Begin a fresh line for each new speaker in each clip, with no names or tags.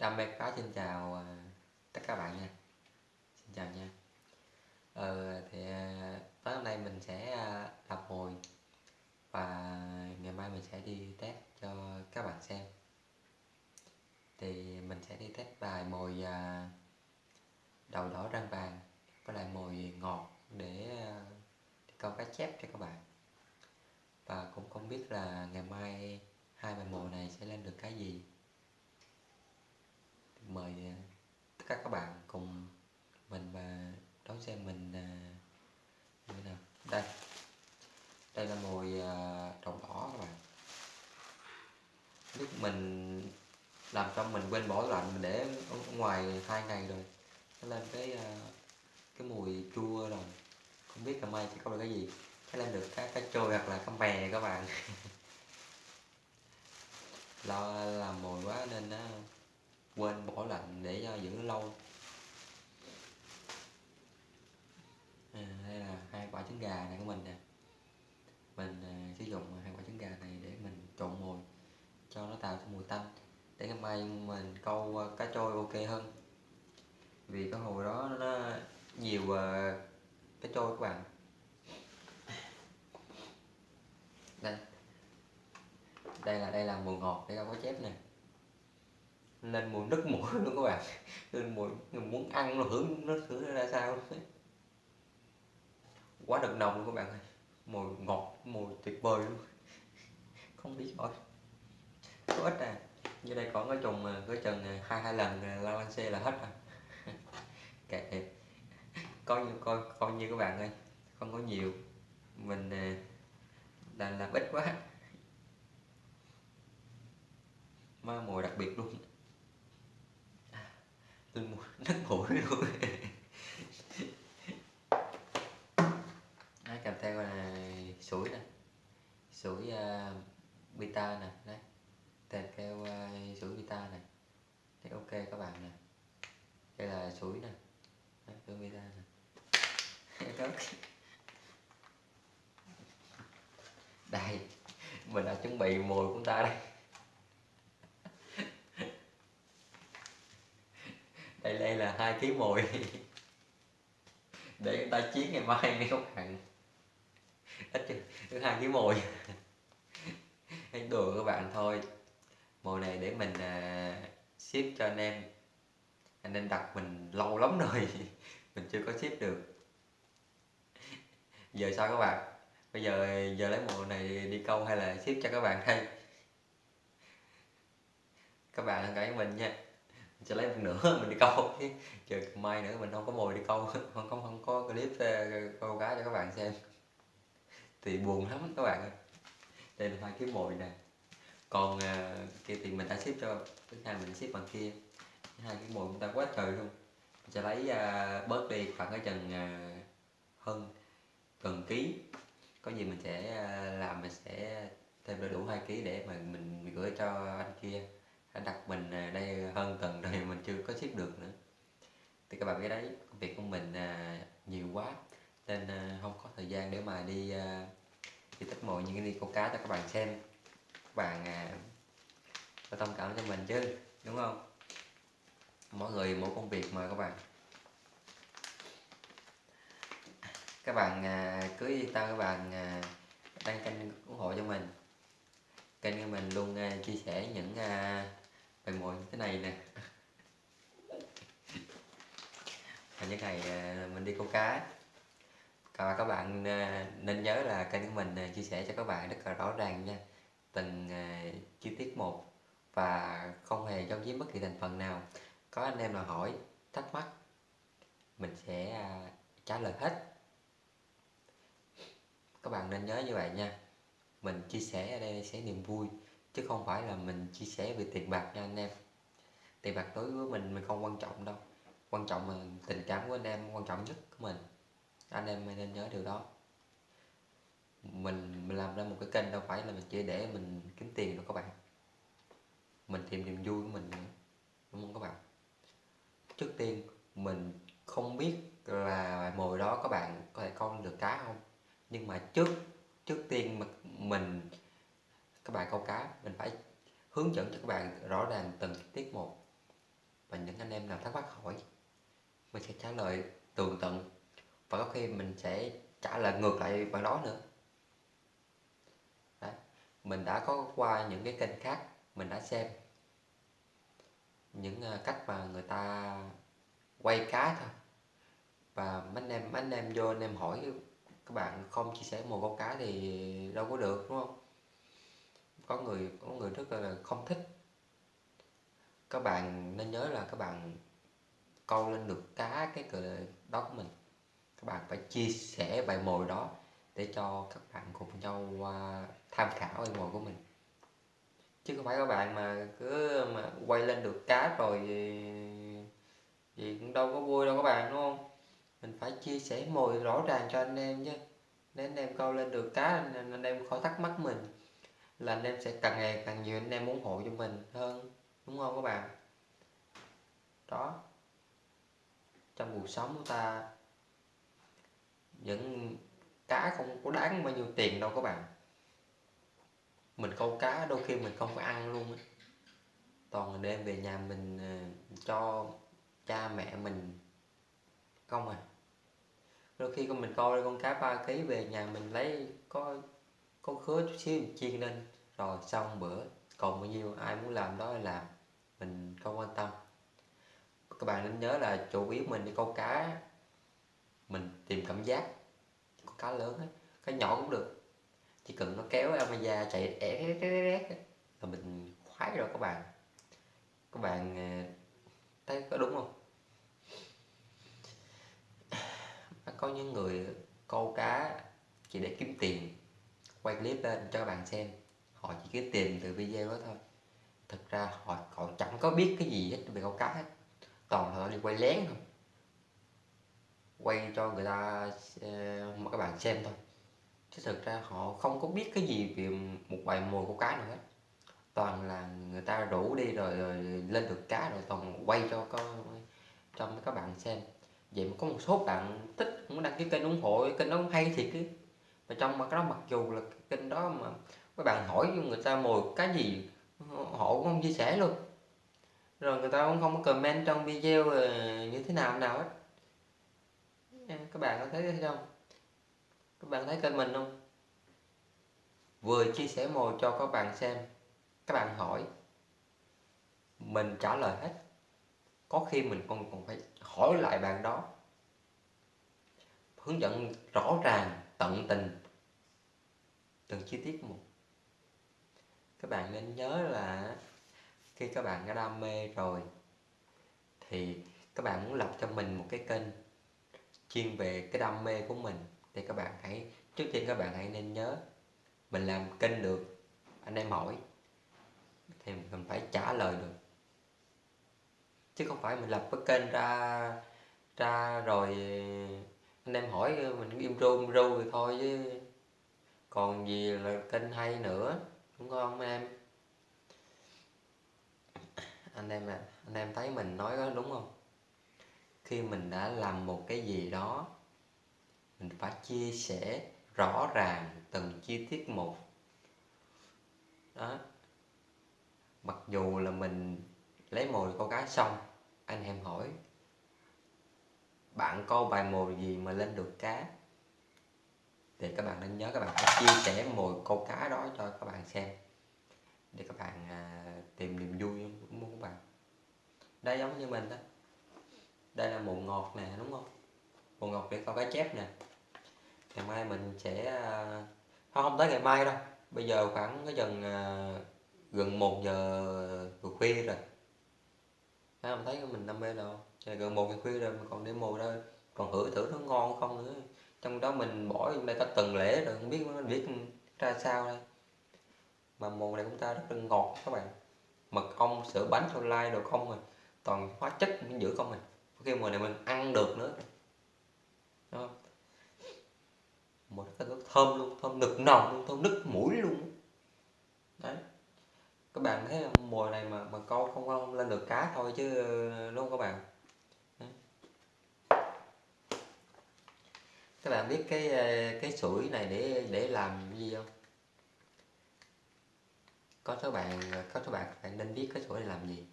Đam mê cá xin chào ờ, tất cả các bạn nha. Xin chào nha. Ờ thì ờ, tối hôm nay mình sẽ à, làm Và ngày mai mình sẽ đi test cho các bạn xem. Thì mình sẽ đi test bài mồi đầu đỏ răng vàng Với lại mồi ngọt để câu cá chép cho các bạn. Và cũng không biết là ngày mai hai bài mồi này sẽ lên được cái gì mời à, tất cả các bạn cùng mình và đón xem mình à, như thế nào. Đây. Đây là mồi à, đỏ các bạn. Lúc mình làm trong mình quên bỏ lạnh mình để ở ngoài hai ngày rồi nó lên cái à, cái mùi chua rồi. Không biết là mai sẽ có được cái gì. Cái lên được cái cá trôi hoặc là cá mè các bạn. Lo làm mồi quá nên nó quên bỏ lạnh để cho giữ lâu. À, đây là hai quả trứng gà này của mình nè. Mình à, sử dụng hai quả trứng gà này để mình trộn mùi cho nó tạo ra mùi tanh. Để ngày mai mình câu à, cá trôi ok hơn. Vì cái hồi đó nó nhiều uh, cá trôi các bạn. Đây. Đây là đây là mùi ngọt để đâu có chép nè lên mùi nức mũi luôn các bạn lên mùi muốn ăn nó hưởng nó thử ra sao? Quá đậm nồng luôn các bạn ơi. Mùi ngọt, mùi tuyệt vời luôn. Không biết rồi có ít à. Như đây còn cái trùng à, cái chừng à, hai hai lần à, la lan xe là hết rồi. Kệ. Coi như, coi coi như các bạn ơi. Không có nhiều. Mình là làm ít quá. Ma mùi đặc biệt luôn tôi muốn nứt mũi luôn đấy, cầm theo là sủi nè. Sủi ờ, uh, beta nè đấy. Kèm theo uh, sủi beta này đấy, ok các bạn nè. Đây là sủi nè. Đấy, sủi beta nè. Đây mình đã chuẩn bị mồi của ta đây đây là hai ký mồi để người ta chiến ngày mai nghe các bạn ít Thứ hai ký mồi hay đùa các bạn thôi. Mùi này để mình à, ship cho anh em. Anh em đặt mình lâu lắm rồi mình chưa có ship được. Giờ sao các bạn? Bây giờ giờ lấy mùa này đi câu hay là ship cho các bạn hay các bạn hãy mình nha sẽ lấy một nửa mình đi câu. Chờ mai nữa mình không có mồi đi câu. Không có không có clip ờ, câu cá cho các bạn xem. Thì buồn lắm các bạn ơi. Đây là hai cái mồi nè. Còn uh, kia thì mình đã ship cho thứ hai mình ship bằng kia. Hai cái mồi chúng ta quá trời luôn. Mình sẽ lấy uh, bớt đi khoảng cái chừng uh, hơn gần ký. Có gì mình sẽ uh, làm mình sẽ thêm đầy đủ hai ký để mà mình gửi cho anh kia đặt mình à, đây hơn tuần rồi mình chưa có ship được nữa. Thì các bạn biết đấy, công việc của mình à, nhiều quá, nên à, không có thời gian để mà đi đi tích mọi những cái đi câu cá cho các bạn xem. Các bạn có thông cảm cho mình chứ, đúng không? Mỗi người, mỗi công việc mà các bạn. Các bạn cứ yên tâm các bạn đăng kênh ủng hộ cho mình. Kênh của mình luôn chia sẻ những phải mồi như thế này nè. Và những ngày mình đi câu cá. Và các bạn à, nên nhớ là kênh của mình à, chia sẻ cho các bạn rất là rõ ràng nha. Từng à, chi tiết một và không hề giấu giếm bất kỳ thành phần nào. Có anh em nào hỏi, thắc mắc, mình sẽ trả lời hết. Các bạn nên nhớ như vậy nha. Mình chia sẻ ở đây sẽ niềm vui chứ không phải là mình chia sẻ về tiền bạc nha anh em. Tiền bạc đối với mình mình không quan trọng đâu. Quan trọng là tình cảm của anh em, quan trọng nhất của mình. Anh em nên nhớ điều đó. Mình mình làm ra một cái kênh đâu phải là mình chỉ để mình kiếm tiền đâu các bạn. Mình tìm niềm vui của mình nữa, đúng không các bạn? Trước tiên, mình không biết là mồi đó các bạn có thể con được cá không. Nhưng mà trước trước tiên mà mình các bạn câu cá, mình phải hướng dẫn cho các bạn rõ ràng từng tiết một và những anh em làm thắc mắc hỏi, mình sẽ trả lời tường tận. Và có khi mình sẽ trả lời ngược lại bạn đó nữa. Đấy. mình đã có qua những cái kênh khác, mình đã xem những à, cách mà người ta quay cá thôi. Và mấy anh em, mấy anh em vô anh em hỏi, các bạn không chia sẻ một câu cá thì đâu có được, đúng không? Có người có người rất là không thích. Các bạn nên nhớ là các bạn câu lên được cá cái cờ đó của mình. Các bạn phải chia sẻ bài mồi đó để cho các bạn cùng nhau à, tham khảo bài mồi của mình. Chứ không phải các bạn mà cứ mà quay lên được cá rồi thì, thì cũng đâu có vui đâu các bạn đúng không? Mình phải chia sẻ mồi rõ ràng cho anh em chứ. Để anh em câu lên được cá anh, anh em khỏi thắc mắc mình là anh em sẽ càng ngày càng nhiều anh em ủng hộ cho mình hơn, đúng không các bạn? Đó. Trong cuộc sống của ta, những cá không có đáng bao nhiêu tiền đâu các bạn. Mình câu cá đôi khi mình không có ăn luôn toàn đem về nhà mình ờ, cho cha mẹ mình, không à. Đôi khi con mình coi con cá ba ký về nhà mình lấy, có có khứa chút xíu mình chiên lên rồi xong bữa còn bao nhiêu ai muốn làm đó thì làm mình không quan tâm. Các bạn nên nhớ là chủ yếu mình đi câu cá mình tìm cảm giác. Con cá lớn ấy, cá nhỏ cũng được. Chỉ cần nó kéo Amaya chạy ẻ là mình khoái rồi các bạn. Các bạn ờ, thấy có đúng không? Có những người câu cá chỉ để kiếm tiền quay clip lên cho các bạn xem họ chỉ kiếm tiền từ video đó thôi. Thực ra họ còn chẳng có biết cái gì hết về câu cá hết. Toàn là đi quay lén thôi. Quay cho người ta một các bạn xem thôi. Chứ thực ra họ không có biết cái gì về một bài mồi câu cá nào hết. Toàn là người ta rủ đi rồi, rồi lên được cá rồi toàn quay cho có cho các bạn xem. Vậy mà có một số bạn thích muốn đăng ký kênh ủng hộ kênh đó cũng hay thiệt chứ. Mà trong mà cái đó mặc dù là kênh đó mà các bạn hỏi người ta mồi cái gì, họ cũng không chia sẻ luôn. Rồi người ta cũng không có comment trong video ờ, như thế nào nào hết. Các bạn có thấy không? Các bạn thấy kênh mình không? Vừa chia sẻ mồi cho các bạn xem. Các bạn hỏi. Mình trả lời hết. Có khi mình còn còn phải hỏi lại bạn đó. Hướng dẫn rõ ràng, tận tình từng chi tiết một các bạn nên nhớ là khi các bạn đã đam mê rồi, thì các bạn muốn lập cho mình một cái kênh chuyên về cái đam mê của mình, thì các bạn hãy, trước tiên các bạn hãy nên nhớ mình làm kênh được, anh em hỏi, thì mình phải trả lời được. Chứ không phải mình lập cái kênh ra ra rồi anh em hỏi mình im ru im ru thì thôi chứ. Còn gì là kênh hay nữa? Cũng ngon mấy em. Anh em à anh em thấy mình nói có đúng không? Khi mình đã làm một cái gì đó, mình phải chia sẻ rõ ràng từng chi tiết một. Đó. Mặc dù là mình lấy mồi câu cá xong, anh em hỏi, bạn câu bài mồi gì mà lên được cá? Thì các bạn nên nhớ các bạn phải chia sẻ mồi câu cá đó cho các bạn xem. Để các bạn à, tìm niềm vui muốn các bạn. Đây giống như mình đó. Đây là mồi ngọt nè đúng không? Mồi ngọt để câu cá chép nè. Ngày mai mình sẽ à, không không tới ngày mai đâu. Bây giờ khoảng cái dần à, gần một giờ khuya rồi. Thấy không? Thấy mình đam mê đâu gần một giờ khuya rồi mà còn để mồi đâu còn hửi thử nó ngon không nữa trong đó mình bỏ trong đây cả tuần lễ rồi, không biết nó biết ra sao đây. Mà mùa này chúng ta rất là ngọt các bạn. Mật ong, sữa bánh thôi lai đồ không rồi toàn hóa chất mình giữ không rồi khi mùa này mình ăn được nữa. Đúng không? một cái nước thơm luôn, thơm nực nồng luôn, thơm nức mũi luôn đấy. Các bạn thấy mùa này mà mà câu không không lên được cá thôi chứ, đúng không các bạn? Các bạn biết cái ờ, cái sủi này để để làm gì không? Có số bạn, có số bạn phải nên biết cái sủi này làm gì.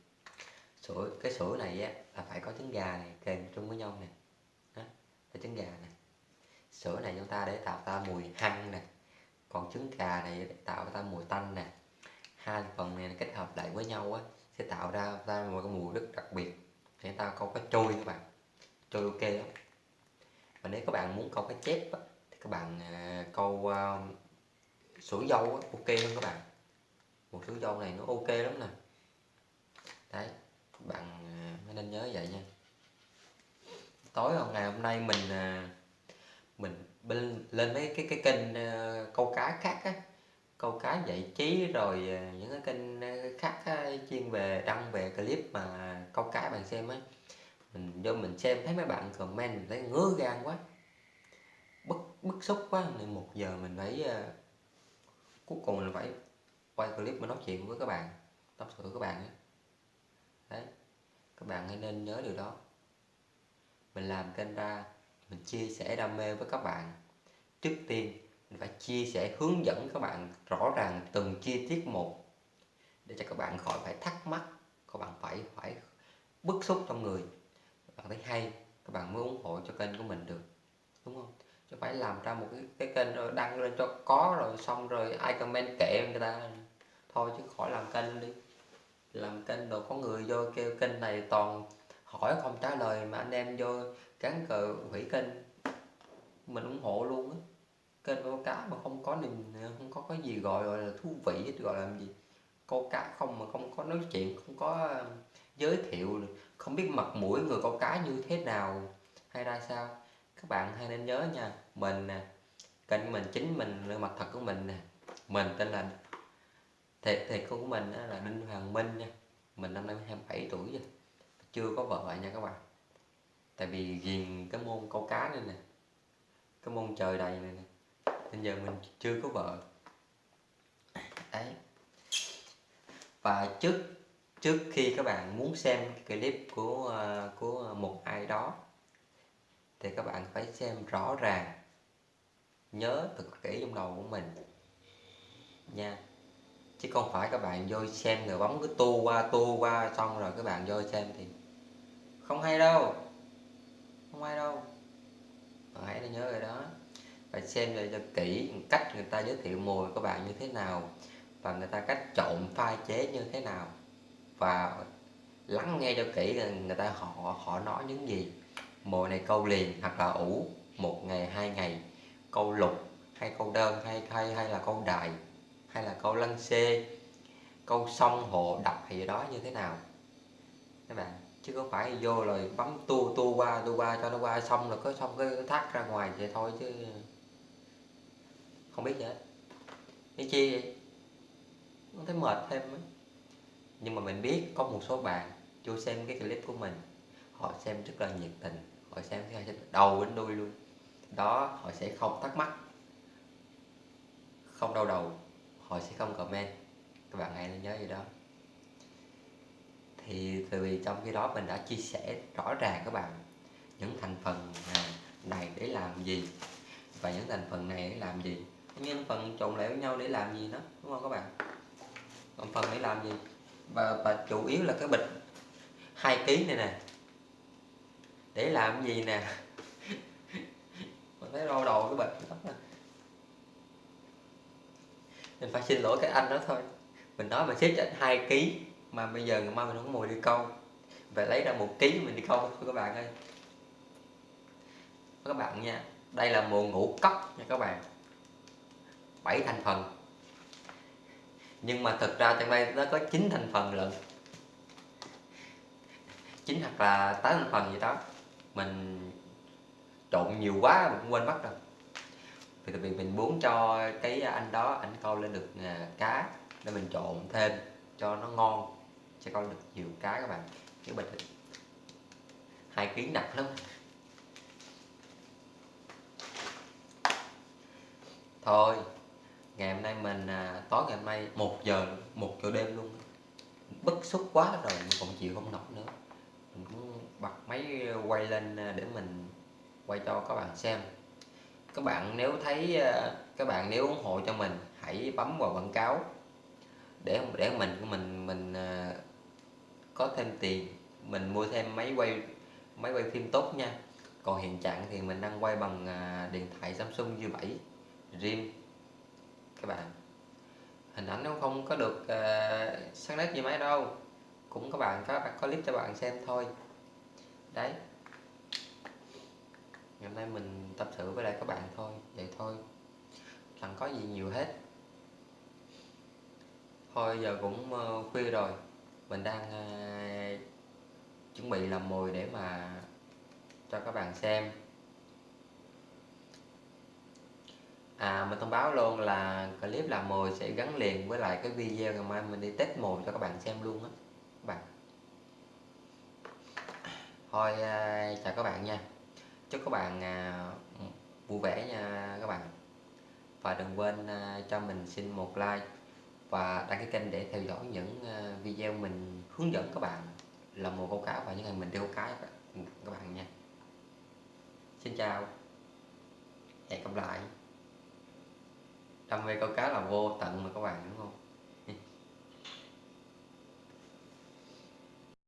Sủi, cái sủi này á, là phải có trứng gà này, kèm chung với nhau nè đó là trứng gà này. sữa này chúng ta để tạo ra mùi hăng nè, còn trứng gà này để tạo ra mùi tanh nè. Hai phần này kết hợp lại với nhau á, sẽ tạo ra ra một cái mùi rất đặc biệt. Để ta có cái trôi các bạn. Trôi ok lắm và nếu các bạn muốn câu cá chép á, thì các bạn à, câu à, sủi dâu á, ok hơn các bạn. Một sủi dâu này nó ok lắm nè. Đấy bạn à, nên nhớ vậy nha. Tối hôm ngày hôm nay mình à, mình lên, lên mấy cái cái kênh à, câu cá khác á. Câu cá giải trí rồi à, những cái kênh khác á, chuyên về đăng về clip mà câu cá bạn xem ấy mình do mình xem thấy mấy bạn comment mình thấy ngứa gan quá. Bức bức xúc quá nên một giờ mình phải uh, cuối cùng mình phải quay clip mà nói chuyện với các bạn tâm sự với các bạn ấy. đấy các bạn hãy nên nhớ điều đó. Mình làm kênh ra mình chia sẻ đam mê với các bạn. Trước tiên mình phải chia sẻ hướng dẫn các bạn rõ ràng từng chi tiết một để cho các bạn khỏi phải thắc mắc các bạn phải phải bức xúc trong người bạn thấy hay các bạn mới ủng hộ cho kênh của mình được đúng không? Chứ phải làm ra một cái, cái kênh rồi đăng lên cho có rồi xong rồi ai comment kệ người ta. Thôi chứ khỏi làm kênh đi. Làm kênh rồi có người vô kêu kênh này toàn hỏi không trả lời mà anh em vô cắn cờ hủy kênh. Mình ủng hộ luôn á. Kênh câu cá mà không có niềm không có cái gì gọi gọi là thú vị gọi là gì? Câu cá không mà không có nói chuyện không có ờ, giới thiệu không biết mặt mũi người câu cá như thế nào, hay ra sao? Các bạn hay nên nhớ nha, mình nè, kênh mình, chính mình mặt thật của mình nè. Mình tên là thiệt thiệt của mình là Đinh Hoàng Minh nha. Mình năm nay 27 tuổi rồi, chưa có vợ nha các bạn. Tại vì ghiền cái môn câu cá này nè, cái môn trời đầy này nè. Nên giờ mình chưa có vợ. Đấy. Và trước trước khi các bạn muốn xem clip của ờ, của một ai đó, thì các bạn phải xem rõ ràng, nhớ thật kỹ trong đầu của mình nha. Chứ không phải các bạn vô xem rồi bấm cứ tu qua tu qua xong rồi các bạn vô xem thì không hay đâu, không hay đâu. Bạn hãy nhớ rồi đó phải xem lại cho kỹ cách người ta giới thiệu mùi các bạn như thế nào và người ta cách trộn pha chế như thế nào và lắng nghe cho kỹ người ta họ họ nói những gì. Mồi này câu liền hoặc là ủ một ngày, hai ngày, câu lục, hay câu đơn, hay hay hay là câu đại hay là câu lăng xê, câu sông hộ, đập thì gì đó như thế nào. Các bạn, chứ không phải vô rồi bấm tu tu qua tu qua cho nó qua, xong rồi có xong cái thắt ra ngoài vậy thôi chứ. Không biết gì hết cái chi vậy? Không thấy mệt thêm ấy nhưng mà mình biết có một số bạn chưa xem cái clip của mình, họ xem rất là nhiệt tình, họ xem cái đầu đến đuôi luôn. Đó, họ sẽ không thắc mắc, không đau đầu, họ sẽ không comment. Các bạn hãy nhớ gì đó. Thì từ vì trong khi đó mình đã chia sẻ rõ ràng các bạn những thành phần này để làm gì và những thành phần này để làm gì. Những phần trộn lại với nhau để làm gì đó, đúng không các bạn? Còn phần để làm gì? Và, và chủ yếu là cái bịch. Hai kg này nè. Để làm gì nè? Mình thấy đau đầu cái bịch lắm nè mình phải xin lỗi cái anh đó thôi. Mình nói mà xếp cho anh hai kg mà bây giờ ngày mai mình không có mồi đi câu. Phải lấy ra một ký mình đi câu thôi các bạn ơi. Các bạn nha đây là mồi ngũ cốc nha các bạn. Bảy thành phần nhưng mà thực ra trong đây nó có 9 thành phần lận. 9 hoặc là 8 thành phần gì đó. Mình trộn nhiều quá mình cũng quên mất rồi. Vì tại vì mình muốn cho cái anh đó anh câu lên được à, cá để mình trộn thêm cho nó ngon, cho câu được nhiều cá các bạn. Cái bình hai ký nặng lắm. Thôi ngày hôm nay mình à, tối ngày hôm nay một giờ một giờ đêm luôn. Bức xúc quá rồi mình còn chịu không nổi nữa. Mình cũng bật máy quay lên à, để mình quay cho các bạn xem. Các bạn nếu thấy à, các bạn nếu ủng hộ cho mình hãy bấm vào quảng cáo. Để để mình của mình mình à, có thêm tiền mình mua thêm máy quay máy quay phim tốt nha. Còn hiện trạng thì mình đang quay bằng à, điện thoại Samsung U7 Rim các bạn. Hình ảnh nó không có được ờ, uh, sáng nét như máy đâu. Cũng các bạn có có clip cho bạn xem thôi. Đấy. Ngày hôm nay mình tập sự với lại các bạn thôi vậy thôi. Chẳng có gì nhiều hết. Thôi giờ cũng uh, khuya rồi. Mình đang uh, chuẩn bị làm mồi để mà cho các bạn xem. À mình thông báo luôn là clip làm mồi sẽ gắn liền với lại cái video ngày mai mình đi test mồi cho các bạn xem luôn á các bạn. Thôi à, chào các bạn nha. Chúc các bạn à, vui vẻ nha các bạn. Và đừng quên à, cho mình xin một like Và đăng ký kênh để theo dõi những à, video mình hướng dẫn các bạn làm mồi câu cá và những ngày mình đi câu cá các bạn nha. Xin chào. Hẹn gặp lại đam mê câu cá là vô tận mà các bạn đúng không?